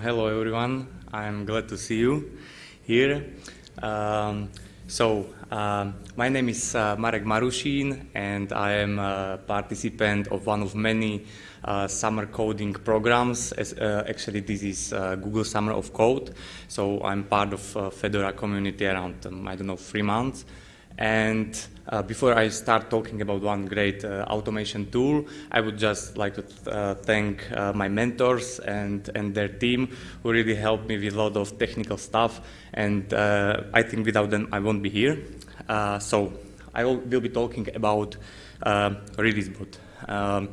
Hello everyone, I'm glad to see you here. Um, so, uh, my name is uh, Marek Marushin and I am a participant of one of many uh, summer coding programs. As, uh, actually, this is uh, Google Summer of Code. So I'm part of uh, Fedora community around, um, I don't know, three months. And uh, before I start talking about one great uh, automation tool, I would just like to uh, thank uh, my mentors and, and their team who really helped me with a lot of technical stuff. And uh, I think without them, I won't be here. Uh, so I will, will, be talking about ReleaseBot. Um,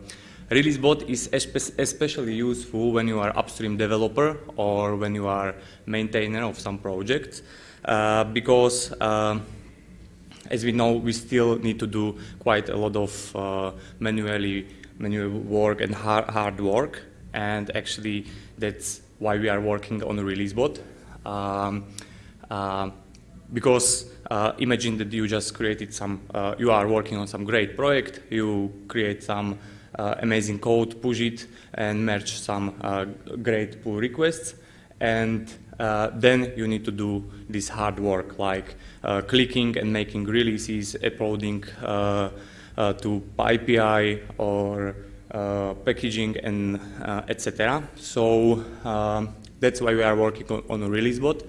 ReleaseBot is especially useful when you are upstream developer or when you are maintainer of some projects because um, as we know, we still need to do quite a lot of uh, manually manual work and hard, hard work, and actually that's why we are working on a release bot. Um, uh, because uh, imagine that you just created some, uh, you are working on some great project, you create some uh, amazing code, push it, and merge some uh, great pull requests, and uh, then you need to do this hard work like uh, clicking and making releases, uploading uh, uh to PyPI or uh, packaging and etc. So um, that's why we are working on, on a release bot.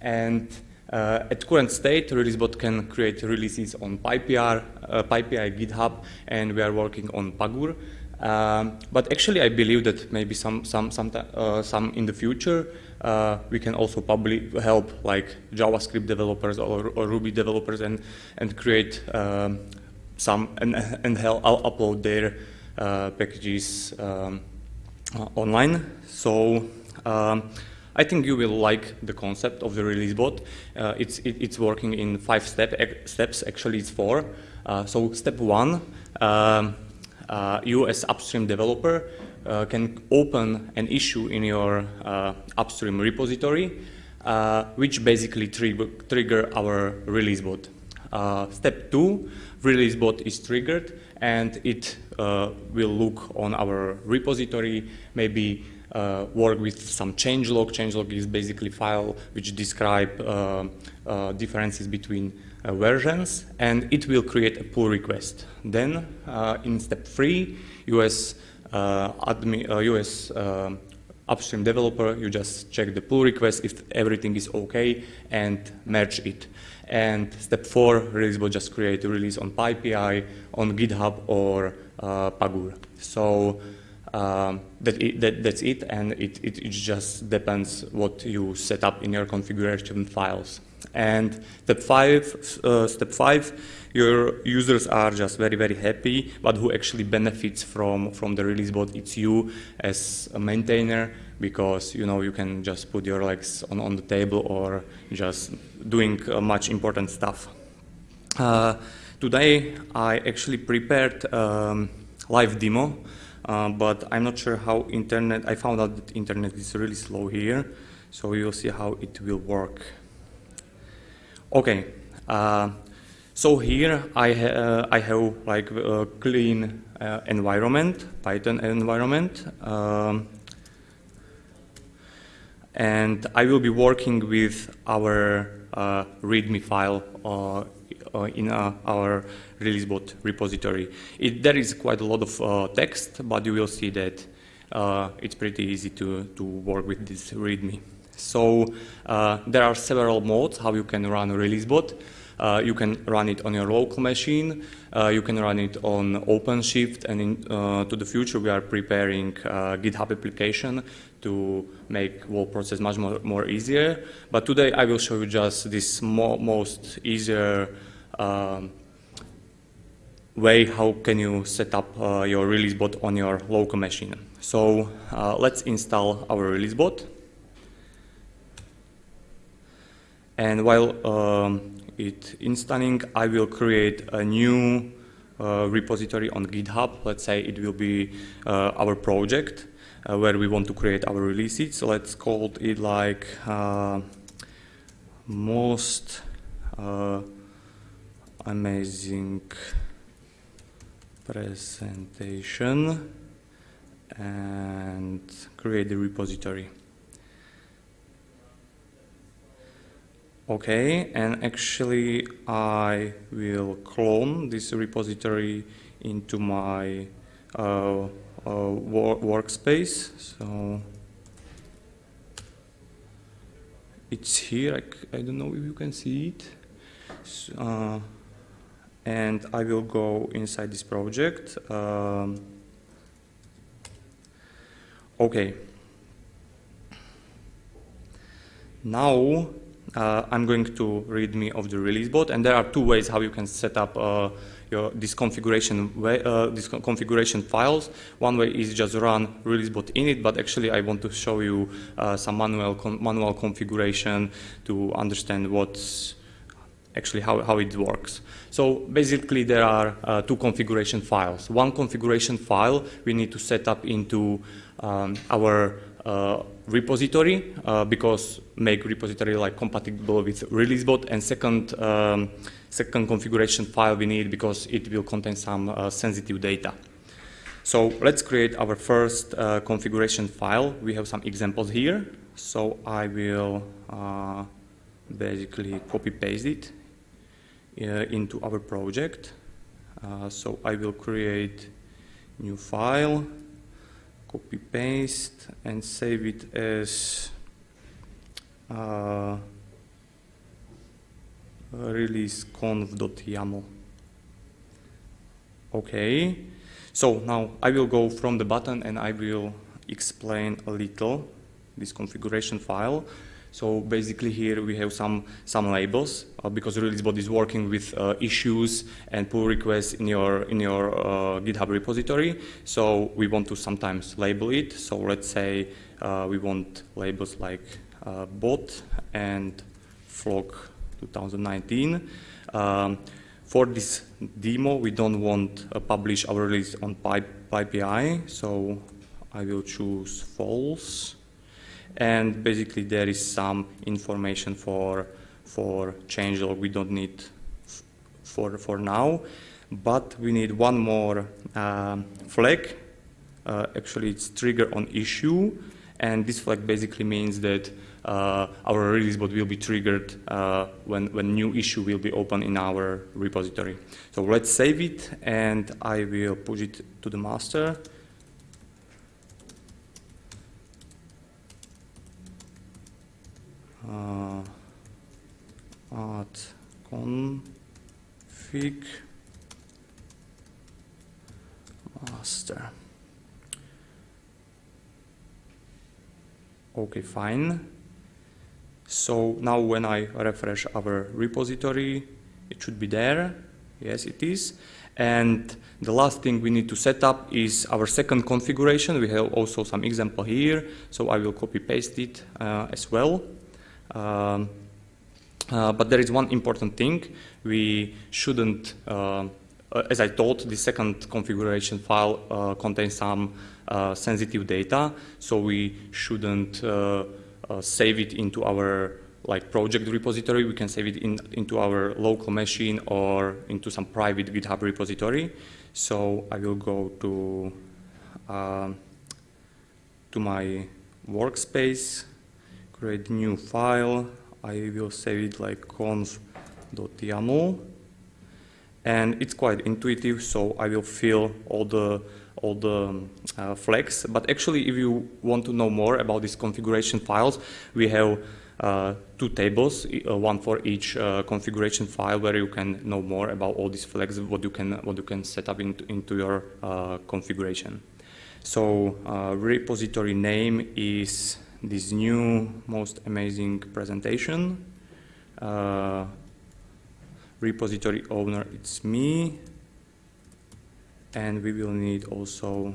And at current state, ReleaseBot can create releases on PyPI, PyPI, GitHub, and we are working on Pagure. Um, but actually, I believe that maybe some some some some in the future uh, we can also probably help like JavaScript developers or, or Ruby developers and and create um, some and and help I'll upload their uh, packages um, uh, online. So. Um, I think you will like the concept of the release bot. Uh, it's it, it's working in five step, steps. Actually, it's four. Uh, so step one. Um, uh, you as upstream developer uh, can open an issue in your uh, upstream repository, which basically trigger, trigger our release bot. step two, release bot is triggered and it will look on our repository, maybe uh, work with some changelog. Changelog is basically file which describe uh, uh, differences between uh, versions and it will create a pull request. Then uh, in step three, US, uh, US upstream developer, you just check the pull request if everything is okay and merge it. And step four, release will just create a release on PyPI, on GitHub or uh, Pagure. So um, that it, that, that's it, and it, it, it, just depends what you set up in your configuration files. And step five, uh, step five, your users are just very, very happy, but who actually benefits from, from the release bot, it's you as a maintainer, because you know you can just put your legs on, on the table or just doing uh, much important stuff. Uh, today I actually prepared um, live demo, uh, but I'm not sure how internet, I found out that internet is really slow here, so we will see how it will work. Okay, uh, so here I, ha uh, I have like a clean uh, environment, Python environment, um, and I will be working with our uh, README file uh, uh, in our ReleaseBot repository. It, there is quite a lot of text, but you will see that it's pretty easy to, to work with this README. So uh, there are several modes how you can run a release bot. Uh, you can run it on your local machine. Uh, you can run it on OpenShift. And in, uh, to the future, we are preparing uh, GitHub application to make whole process much more, more easier. But today, I will show you just this mo most easier um, way how can you set up uh, your release bot on your local machine. So let's install our release bot. And while um, installing, I will create a new uh, repository on GitHub. Let's say it will be uh, our project uh, where we want to create our releases. So let's call it like uh, most uh, amazing presentation and create the repository. Okay, and actually I will clone this repository into my uh, uh, wor workspace. So it's here, I, I, don't know if you can see it. So, uh, and I will go inside this project. Um, okay. Now uh, I'm going to read me of the release bot, and there are two ways how you can set up uh, your this configuration way, uh, this configuration files. One way is just run release bot init, but actually I want to show you uh, some manual manual configuration to understand what's actually how, how it works. So basically there are uh, two configuration files. One configuration file we need to set up into um, our uh, repository uh, because make repository like compatible with releasebot and second um, second configuration file we need because it will contain some uh, sensitive data. So let's create our first uh, configuration file. We have some examples here. So I will uh, basically copy paste it uh, into our project. so I will create new file copy paste and save it as uh, release conf.yaml. Okay, so now I will go from the button and I will explain a little this configuration file. So basically here we have some, some labels uh, because ReleaseBot is working with uh, issues and pull requests in your, in your uh, GitHub repository. So we want to sometimes label it. So let's say uh, we want labels like uh, bot and flock 2019. Um, for this demo, we don't want to uh, publish our release on PyPI, so I will choose false. And basically there is some information for for changelog we don't need for for now. But we need one more uh, flag. Uh, actually it's trigger on issue. And this flag basically means that our release bot will be triggered uh, when, when new issue will be open in our repository. So let's save it and I will push it to the master. uh, add config master. Okay, fine. So now when I refresh our repository, it should be there. Yes, it is. And the last thing we need to set up is our second configuration. We have also some example here, so I will copy paste it uh, as well. Um, uh, but there is one important thing. We shouldn't, uh, uh, as I told, the second configuration file uh, contains some uh, sensitive data, so we shouldn't save it into our like project repository. We can save it in, into our local machine or into some private GitHub repository. So I will go to um, to my workspace create new file. I will save it like conf.yaml. And it's quite intuitive, so I will fill all the all the uh, flags. But actually, if you want to know more about these configuration files, we have uh, two tables, uh, one for each uh, configuration file, where you can know more about all these flags, what you can what you can set up into, into your uh, configuration. So repository name is this new most amazing presentation. Uh, repository owner, it's me. And we will need also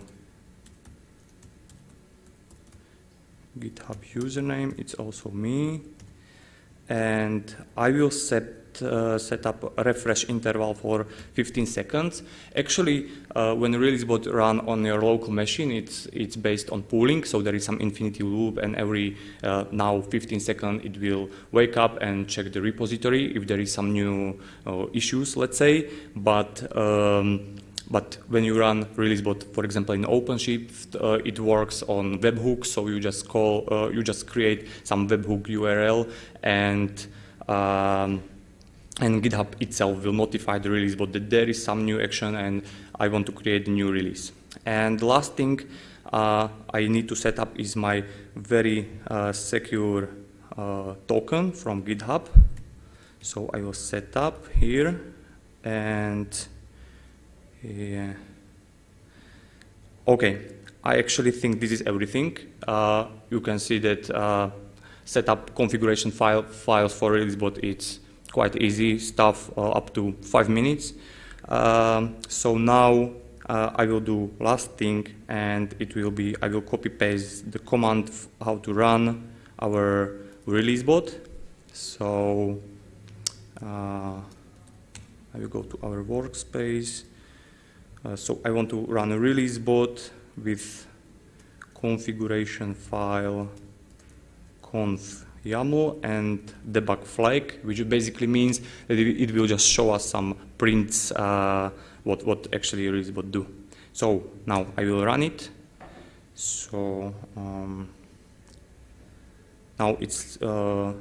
GitHub username, it's also me. And I will set uh, set up a refresh interval for 15 seconds. Actually, uh, when ReleaseBot run on your local machine, it's it's based on pooling, so there is some infinity loop, and every uh, now 15 seconds it will wake up and check the repository if there is some new uh, issues, let's say. But um, but when you run ReleaseBot, for example, in OpenShift, uh, it works on webhooks. So you just call, uh, you just create some webhook URL, and Um, and GitHub itself will notify the release bot that there is some new action and I want to create a new release. And the last thing uh, I need to set up is my very uh, secure uh, token from GitHub. So I will set up here and yeah. Okay, I actually think this is everything. Uh, you can see that uh, set up configuration file files for release ReleaseBot. It's quite easy stuff, uh, up to five minutes. Um, so now uh, I will do last thing, and it will be I will copy paste the command how to run our release bot. So uh, I will go to our workspace. Uh, so I want to run a release bot with configuration file conf YAML and debug flag, which basically means that it, will just show us some prints uh, what, what actually release bot do. So now I will run it. So um, now it's uh,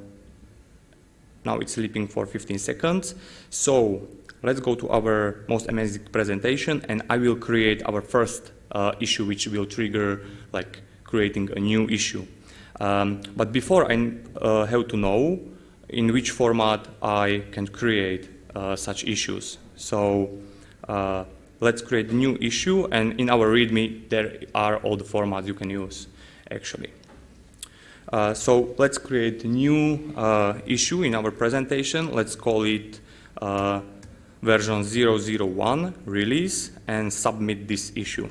now it's sleeping for 15 seconds. So let's go to our most amazing presentation and I will create our first uh, issue which will trigger like creating a new issue. Um, but before I uh, have to know in which format I can create uh, such issues. So uh, let's create a new issue and in our README there are all the formats you can use actually. Uh, so let's create a new uh, issue in our presentation. Let's call it version 001 release and submit this issue.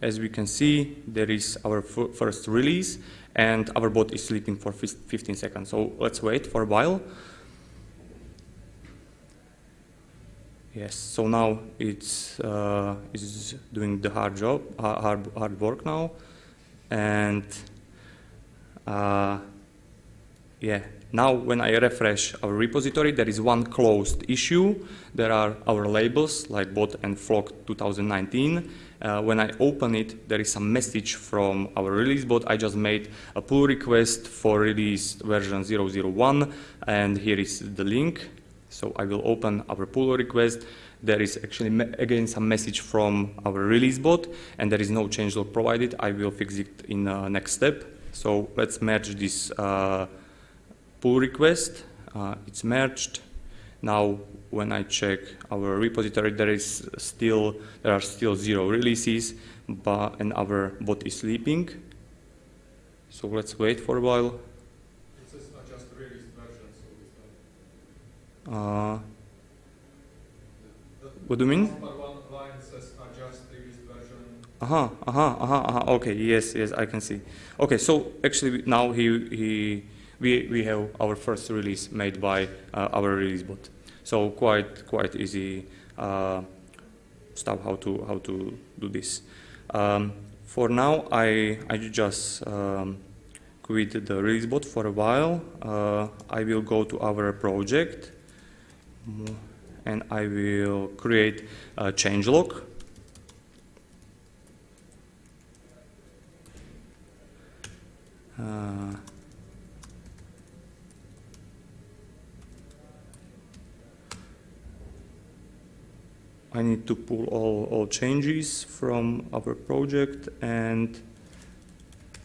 As we can see, there is our first release and our bot is sleeping for 15 seconds. So let's wait for a while. Yes, so now it's, uh, it's doing the hard job, hard, hard work now. And uh, yeah, now when I refresh our repository, there is one closed issue. There are our labels like bot and flock 2019. Uh, when I open it, there is a message from our release bot. I just made a pull request for release version 001 and here is the link. So I will open our pull request. There is actually again some message from our release bot and there is no changelog provided. I will fix it in the next step. So let's merge this uh, pull request, uh, it's merged. Now, when I check our repository, there is still there are still zero releases, but and our bot is sleeping. So let's wait for a while. It says adjust released version, so uh, what do you mean? Number one line says adjust released version. Uh-huh, uh-huh, uh-huh, uh-huh. Okay, yes, yes, I can see. Okay, so actually now he he we, we have our first release made by uh, our release bot. So quite quite easy uh, stuff how to how to do this. Um, for now, I I just um, quit the release bot for a while. Uh, I will go to our project and I will create a changelog. Uh, I need to pull all, all changes from our project and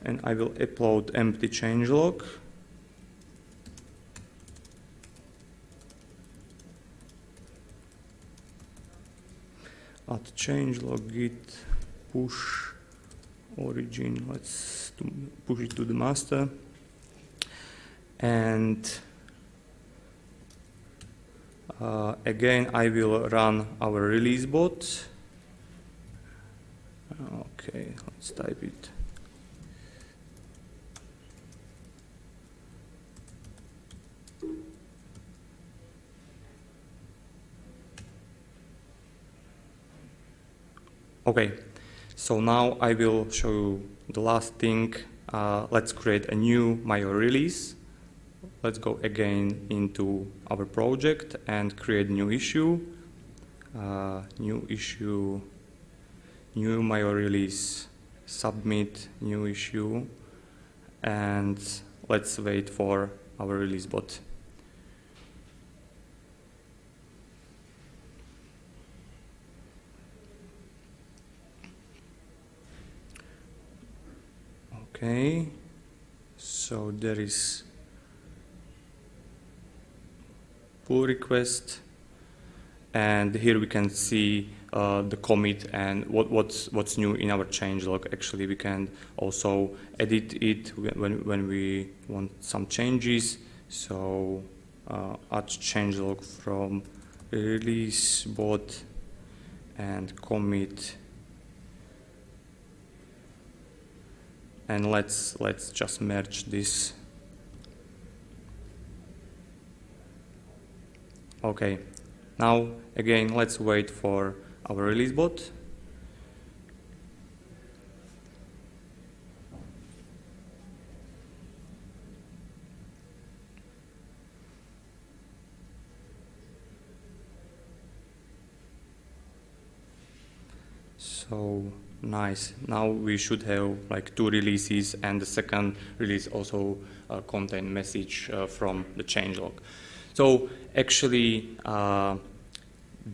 and I will upload empty changelog. Add changelog git push origin. Let's push it to the master and uh, again, I will run our release bot. Okay, let's type it. Okay, so now I will show you the last thing. Uh, let's create a new Mayo release. Let's go again into our project and create new issue. Uh, new issue, new Mayo release, submit new issue, and let's wait for our release bot. Okay, so there is pull request, and here we can see uh, the commit and what, what's what's new in our changelog. Actually, we can also edit it when when we want some changes. So uh, add changelog from release bot and commit and let's let's just merge this okay now again let's wait for our release bot so Nice. Now we should have like two releases and the second release also uh, contain message uh, from the changelog. So actually uh,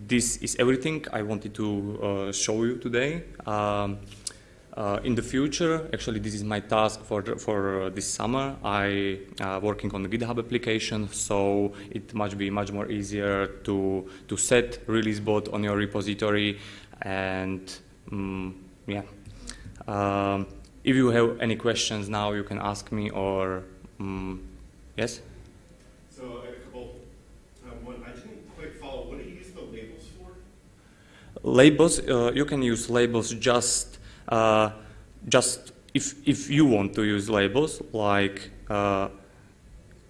this is everything I wanted to uh, show you today. Um, uh, in the future, actually this is my task for, for uh, this summer. I working on the GitHub application, so it must be much more easier to, to set release bot on your repository and um, yeah. Um, if you have any questions now, you can ask me or, um, yes? So a couple, um, one, I didn't quite follow, what do you use the labels for? Labels, uh, you can use labels just, uh, just if, if you want to use labels, like, uh,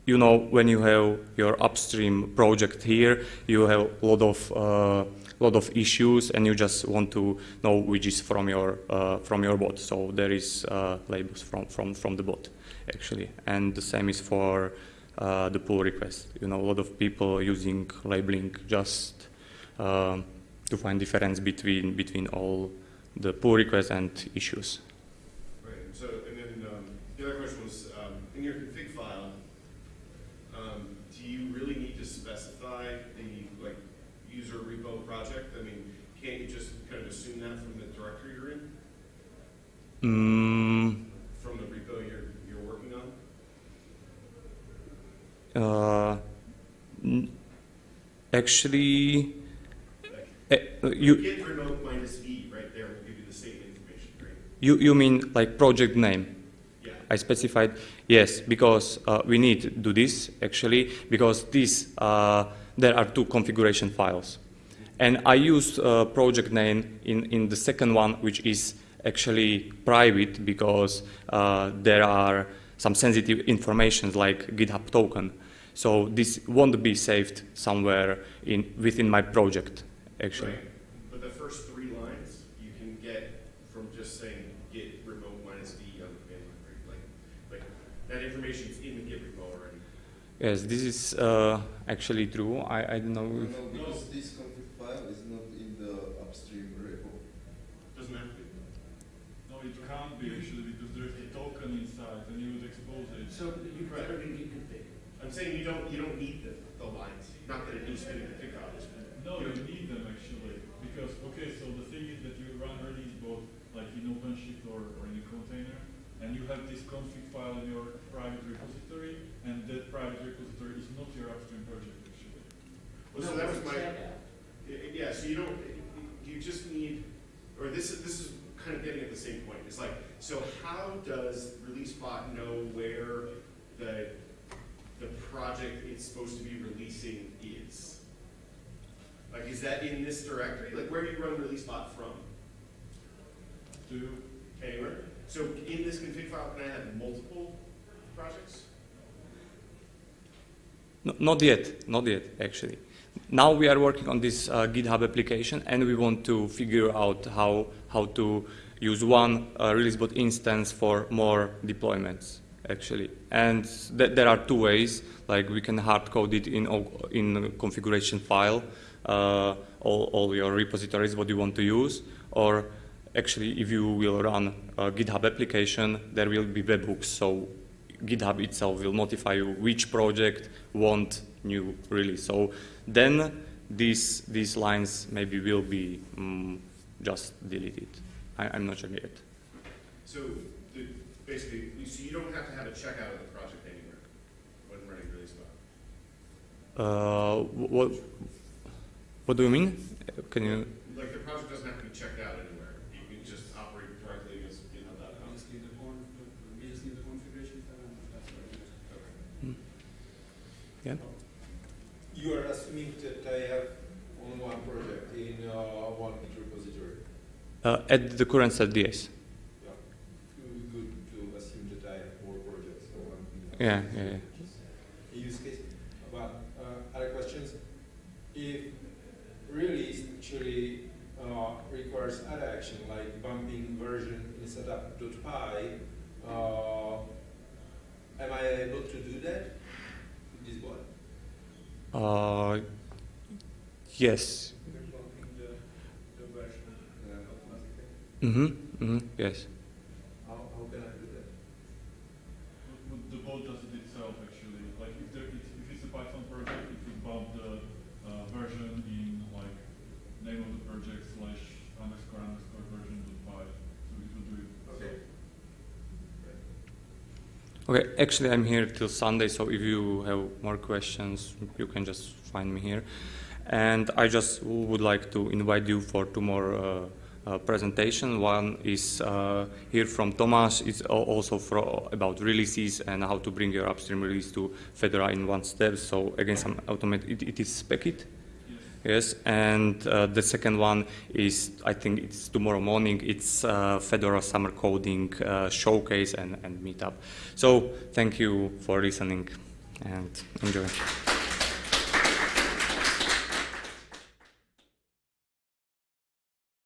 you know, when you have your upstream project here, you have a lot of uh, lot of issues and you just want to know which is from your uh, from your bot. So there is uh, labels from, from, from the bot actually. And the same is for the pull request. You know, a lot of people using labeling just um, to find difference between between all the pull requests and issues. Right. So, and then um, the other question was, um, in your config file, um, do you really need to specify the like user repo project? I mean, can't you just kind of assume that from the directory you're in? Mm, From the repo you're, you're working on? uh, actually, Uh, you Git remote minus V right there will give you the same information, right? you you mean like project name? Yeah. I specified yes because uh, we need to do this actually because this uh, there are two configuration files and I use uh, project name in, in the second one which is actually private because uh, there are some sensitive information like GitHub token so this won't be saved somewhere in within my project actually. Right. But the first three lines you can get from just saying git remote minus v on the command line, right? Like, like that information's in the git repo already. Yes, this is uh, actually true. I, I don't know. No, If, no, because this config file is not in the upstream repo. Doesn't have to be. No, it can't be actually because there's a token inside and you would expose it. So you put it in git config. I'm saying you don't you don't need the, the lines. Not that it needs to be in the config file. Just- No, you need them actually because okay, so the thing is that you run release bot like in OpenShift or, or in a container, and you have this config file in your private repository, and that private repository is not your upstream project actually. Well, so that was my y- yeah. So you don't you just need or this is this is kind of getting at the same point. It's like so how does ReleaseBot know where the the project it's supposed to be releasing is? Like, is that in this directory? Like, where do you run ReleaseBot from? Do you, Anywhere? So in this config file, can I have multiple projects? no, not yet, not yet, actually. Now we are working on this uh, GitHub application, and we want to figure out how how to use one uh, releasebot instance for more deployments, actually. And th there are two ways. Like we can hard code it in in a configuration file, uh, all all your repositories what you want to use, or actually if you will run a GitHub application, there will be webhooks. So GitHub itself will notify you which project want new release. So then these these lines maybe will be mm, just deleted. I, I'm not sure yet. So, the, basically, you- so you don't have to have a checkout of the project anywhere when running release bot. Uh, what what do you mean? Can you? Like, the project doesn't have to be checked out anywhere, you can just operate directly against GitHub.com. We just need the con, we just need the configuration file and that's what it is. Yeah. You are assuming that I have only one project in uh, one Git repository. Uh, at the current set, yes. Yeah. It would be good to assume that I have more projects. So one, Yeah, yeah, yeah. Use case, but uh, other questions. If release actually uh, requires other action like bumping version in setup.py, uh, am I able to do that with this bot? Uh, yes. Bumping the, the version Yeah. automatically. Mm-hmm. Mm-hmm. Yes. How, how can I do that? But- but The bot does it itself actually, like if there, it's- if it's a Python project, it would bump the uh, version in like name of the project slash underscore underscore version dot py, so it will do it. Okay. Okay. Actually, I'm here till Sunday, so if you have more questions, you can just find me here. And I just would like to invite you for two more uh, uh, presentation. One is uh, here from Tomas. It's also for, about releases and how to bring your upstream release to Fedora in one step. So again, some automate. It, it is Packit. Yes. And uh, the second one is, I think it's tomorrow morning, it's uh, Fedora Summer Coding uh, Showcase and, and Meetup. So thank you for listening and enjoy.